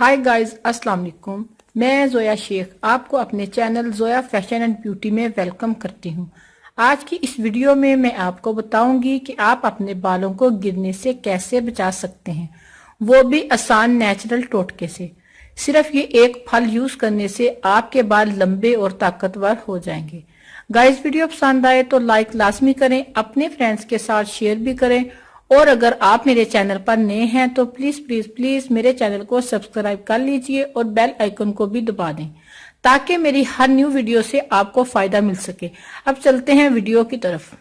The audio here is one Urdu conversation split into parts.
ہائی گائز السلام علیکم میں زویا شیخ آپ کو اپنے channel Zoya Fashion and Beauty میں ویلکم کرتی ہوں۔ آج کی اس ویڈیو میں میں آپ کو بتاؤں گی کہ آپ اپنے بالوں کو گرنے سے کیسے بچا سکتے ہیں۔ وہ بھی آسان نیچرل ٹوٹکے سے۔ صرف یہ ایک پھل یوز کرنے سے آپ کے بال لمبے اور طاقتور ہو جائیں گے۔ گائز ویڈیو پسند آئے تو لائک لازمی کریں، اپنے فرینڈز کے ساتھ شیئر بھی کریں اور اگر آپ میرے چینل پر نئے ہیں تو پلیز پلیز پلیز میرے چینل کو سبسکرائب کر لیجیے اور بیل آئیکن کو بھی دبا دیں تاکہ میری ہر نیو ویڈیو سے آپ کو فائدہ مل سکے۔ اب چلتے ہیں ویڈیو کی طرف۔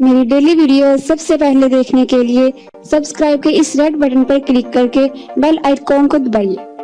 میری ڈیلی ویڈیو سب سے پہلے دیکھنے کے لیے سبسکرائب کے اس ریڈ بٹن پر کلک کر کے بیل آئیکن کو دبائیے۔